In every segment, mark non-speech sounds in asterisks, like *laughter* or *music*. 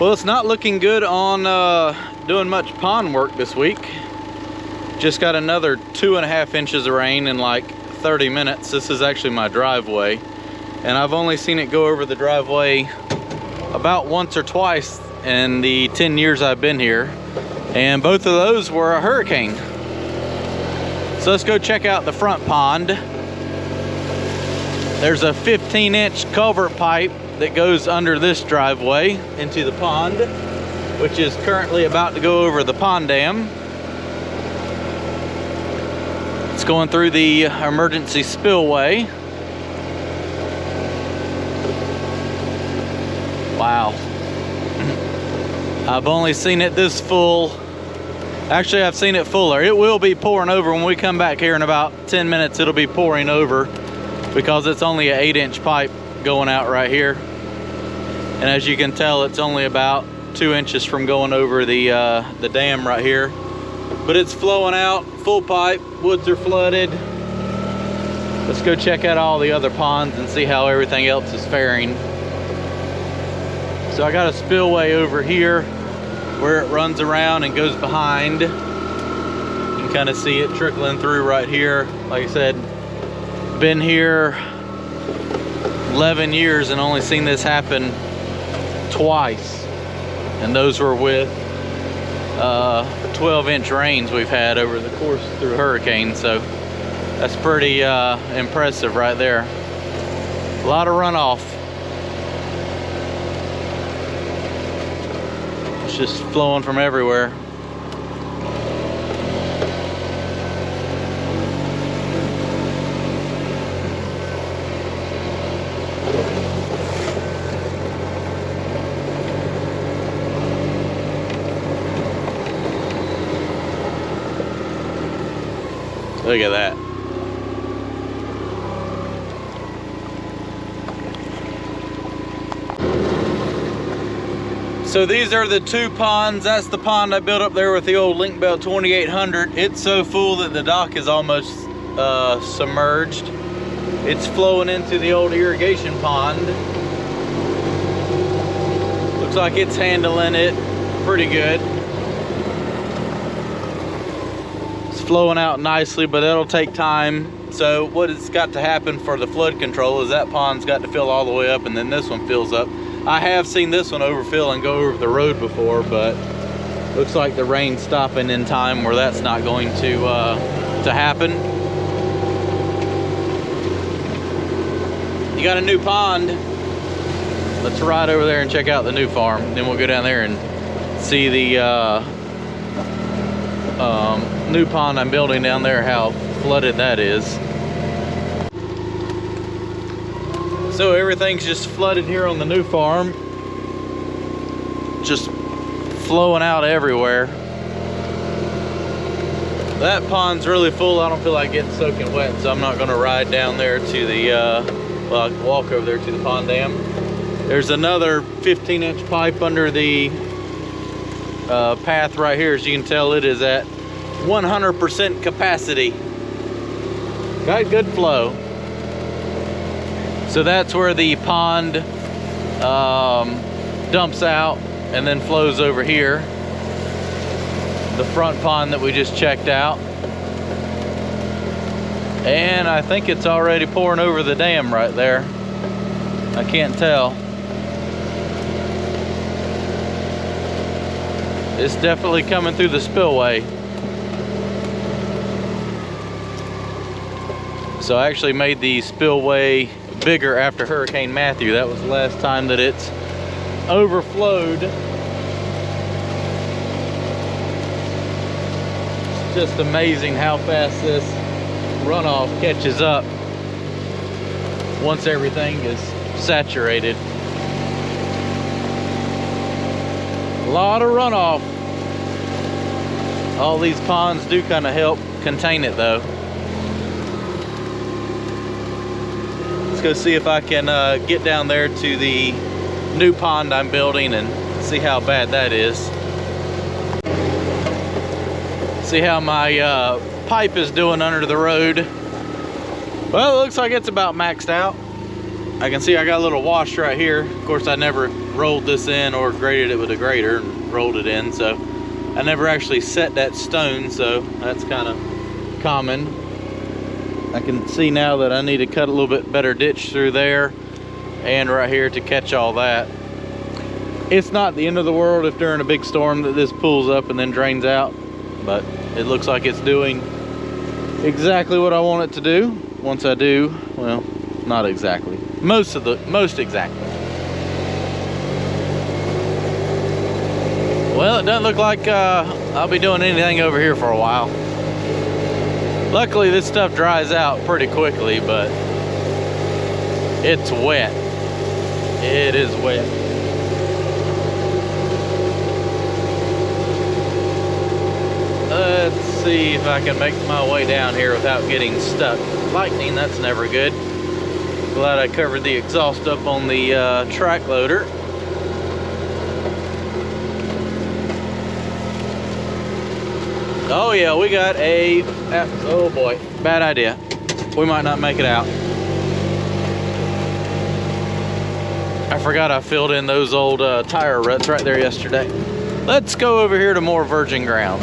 Well, it's not looking good on uh, doing much pond work this week. Just got another two and a half inches of rain in like 30 minutes. This is actually my driveway. And I've only seen it go over the driveway about once or twice in the 10 years I've been here. And both of those were a hurricane. So let's go check out the front pond. There's a 15 inch culvert pipe that goes under this driveway into the pond, which is currently about to go over the pond dam. It's going through the emergency spillway. Wow. I've only seen it this full. Actually, I've seen it fuller. It will be pouring over when we come back here in about 10 minutes. It'll be pouring over because it's only an eight inch pipe going out right here. And as you can tell, it's only about two inches from going over the, uh, the dam right here. But it's flowing out, full pipe, woods are flooded. Let's go check out all the other ponds and see how everything else is faring. So I got a spillway over here where it runs around and goes behind. You can kind of see it trickling through right here. Like I said, been here 11 years and only seen this happen twice. And those were with uh, 12 inch rains we've had over the course through hurricanes. So that's pretty uh, impressive right there. A lot of runoff. It's just flowing from everywhere. Look at that. So these are the two ponds. That's the pond I built up there with the old Link-Belt 2800. It's so full that the dock is almost uh, submerged. It's flowing into the old irrigation pond. Looks like it's handling it pretty good. Flowing out nicely, but that'll take time. So what has got to happen for the flood control is that pond's got to fill all the way up and then this one fills up. I have seen this one overfill and go over the road before, but looks like the rain stopping in time where that's not going to uh, to happen. You got a new pond. Let's ride over there and check out the new farm. Then we'll go down there and see the uh, um, new pond I'm building down there, how flooded that is. So everything's just flooded here on the new farm. Just flowing out everywhere. That pond's really full. I don't feel like getting soaking wet, so I'm not gonna ride down there to the, uh, well, walk over there to the pond dam. There's another 15 inch pipe under the uh, path right here. As you can tell, it is at 100% capacity. Got good flow. So that's where the pond um, dumps out and then flows over here. The front pond that we just checked out. And I think it's already pouring over the dam right there. I can't tell. It's definitely coming through the spillway. So I actually made the spillway bigger after Hurricane Matthew. That was the last time that it's overflowed. It's just amazing how fast this runoff catches up once everything is saturated. A lot of runoff. All these ponds do kind of help contain it though. Go see if I can uh, get down there to the new pond I'm building and see how bad that is. See how my uh, pipe is doing under the road. Well, it looks like it's about maxed out. I can see I got a little wash right here. Of course, I never rolled this in or graded it with a grader and rolled it in. So I never actually set that stone. So that's kind of common. I can see now that I need to cut a little bit better ditch through there and right here to catch all that. It's not the end of the world if during a big storm that this pulls up and then drains out, but it looks like it's doing exactly what I want it to do. Once I do, well, not exactly. Most of the, most exactly. Well, it doesn't look like uh, I'll be doing anything over here for a while. Luckily, this stuff dries out pretty quickly, but it's wet. It is wet. Let's see if I can make my way down here without getting stuck. Lightning, that's never good. Glad I covered the exhaust up on the uh, track loader. Oh yeah, we got a, oh boy, bad idea. We might not make it out. I forgot I filled in those old uh, tire ruts right there yesterday. Let's go over here to more virgin ground.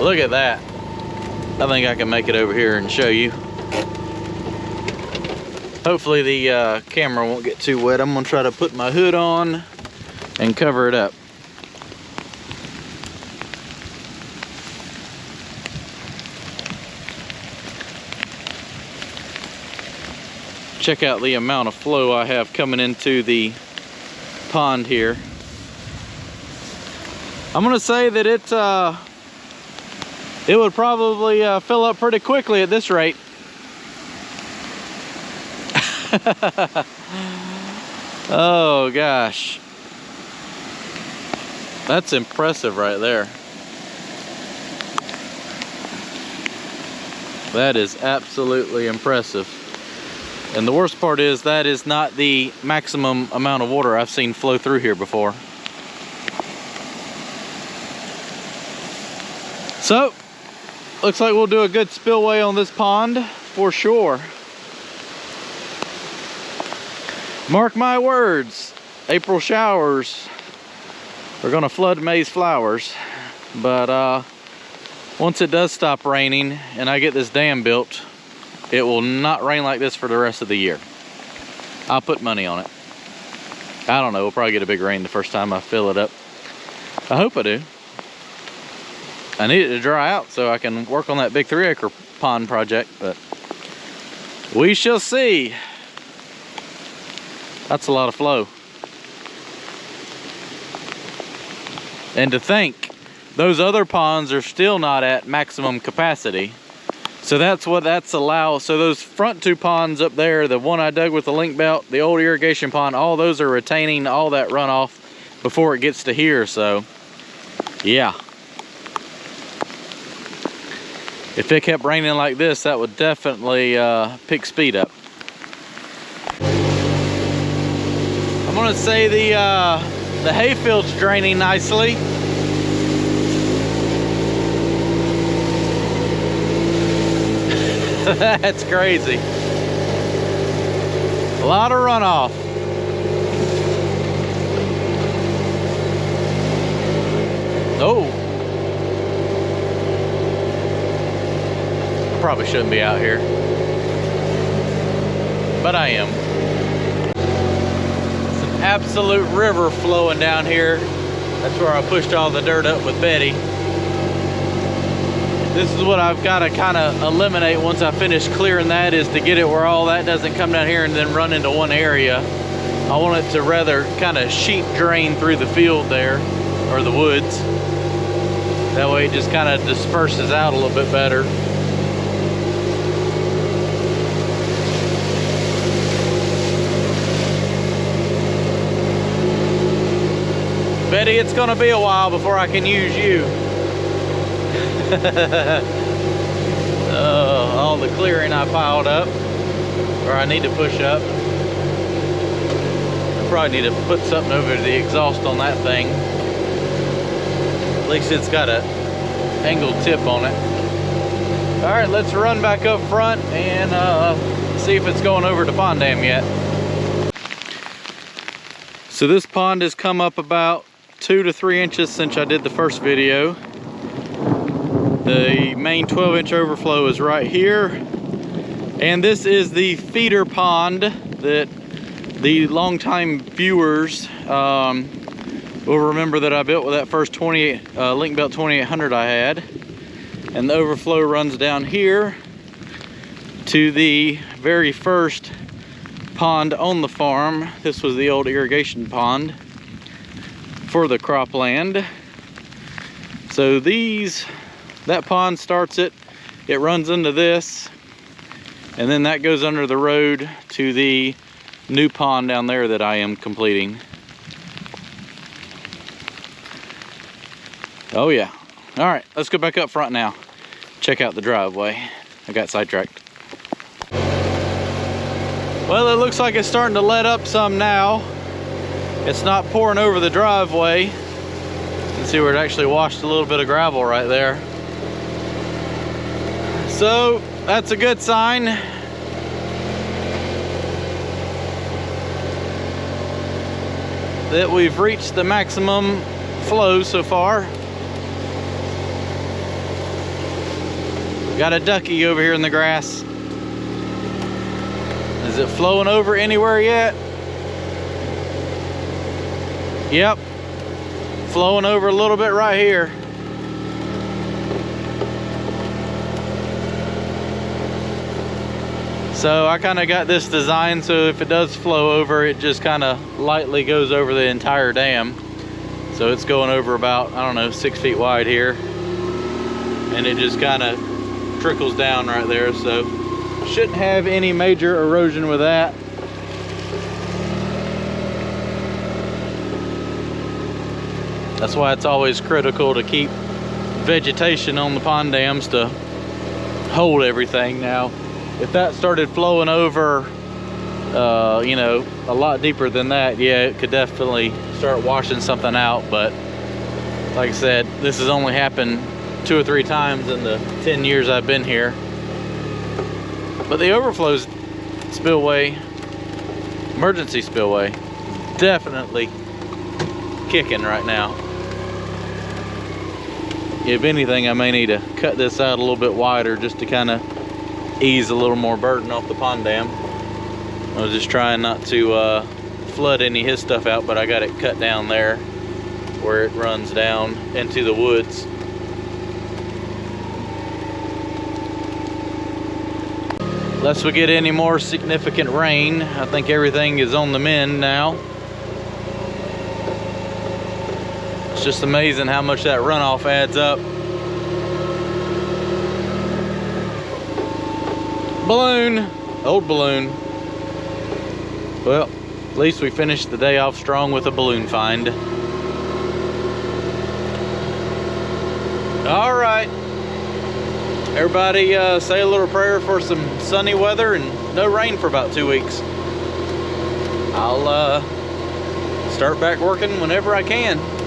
Look at that. I think I can make it over here and show you. Hopefully the uh, camera won't get too wet. I'm gonna try to put my hood on and cover it up. Check out the amount of flow I have coming into the pond here. I'm gonna say that it uh, it would probably uh, fill up pretty quickly at this rate. *laughs* oh gosh. That's impressive right there. That is absolutely impressive. And the worst part is that is not the maximum amount of water I've seen flow through here before. So, Looks like we'll do a good spillway on this pond for sure. Mark my words, April showers are gonna flood May's flowers. But uh, once it does stop raining and I get this dam built, it will not rain like this for the rest of the year. I'll put money on it. I don't know, we'll probably get a big rain the first time I fill it up. I hope I do. I need it to dry out so I can work on that big three acre pond project, but we shall see. That's a lot of flow. And to think, those other ponds are still not at maximum capacity. So that's what that's allow. So those front two ponds up there, the one I dug with the link belt, the old irrigation pond, all those are retaining all that runoff before it gets to here. So yeah, if it kept raining like this, that would definitely uh, pick speed up. I'm gonna say the, uh, the hayfield's draining nicely. *laughs* That's crazy. A lot of runoff. Oh. probably shouldn't be out here. But I am. It's an absolute river flowing down here. That's where I pushed all the dirt up with Betty. This is what I've got to kind of eliminate once I finish clearing that is to get it where all that doesn't come down here and then run into one area. I want it to rather kind of sheet drain through the field there or the woods. That way it just kind of disperses out a little bit better. Betty, it's gonna be a while before I can use you. *laughs* uh, all the clearing I piled up, or I need to push up. I probably need to put something over the exhaust on that thing. At least it's got a angled tip on it. All right, let's run back up front and uh, see if it's going over to pond dam yet. So this pond has come up about two to three inches since I did the first video. The main 12 inch overflow is right here. And this is the feeder pond that the longtime viewers um, will remember that I built with that first 28 uh, Link-Belt 2800 I had. And the overflow runs down here to the very first pond on the farm. This was the old irrigation pond for the cropland. So these, that pond starts it, it runs into this, and then that goes under the road to the new pond down there that I am completing. Oh yeah. All right, let's go back up front now. Check out the driveway. I got sidetracked. Well, it looks like it's starting to let up some now. It's not pouring over the driveway. You can see where it actually washed a little bit of gravel right there. So that's a good sign. That we've reached the maximum flow so far. Got a ducky over here in the grass. Is it flowing over anywhere yet? Yep. Flowing over a little bit right here. So I kind of got this design so if it does flow over, it just kind of lightly goes over the entire dam. So it's going over about, I don't know, six feet wide here. And it just kind of trickles down right there. So Shouldn't have any major erosion with that. That's why it's always critical to keep vegetation on the pond dams to hold everything. Now, if that started flowing over, uh, you know, a lot deeper than that, yeah, it could definitely start washing something out. But like I said, this has only happened two or three times in the 10 years I've been here. But the overflows spillway, emergency spillway, definitely kicking right now. If anything, I may need to cut this out a little bit wider just to kind of ease a little more burden off the pond dam. I was just trying not to uh, flood any of his stuff out, but I got it cut down there where it runs down into the woods. Unless we get any more significant rain, I think everything is on the mend now. It's just amazing how much that runoff adds up. Balloon, old balloon. Well, at least we finished the day off strong with a balloon find. All right. Everybody uh, say a little prayer for some sunny weather and no rain for about two weeks. I'll uh, start back working whenever I can.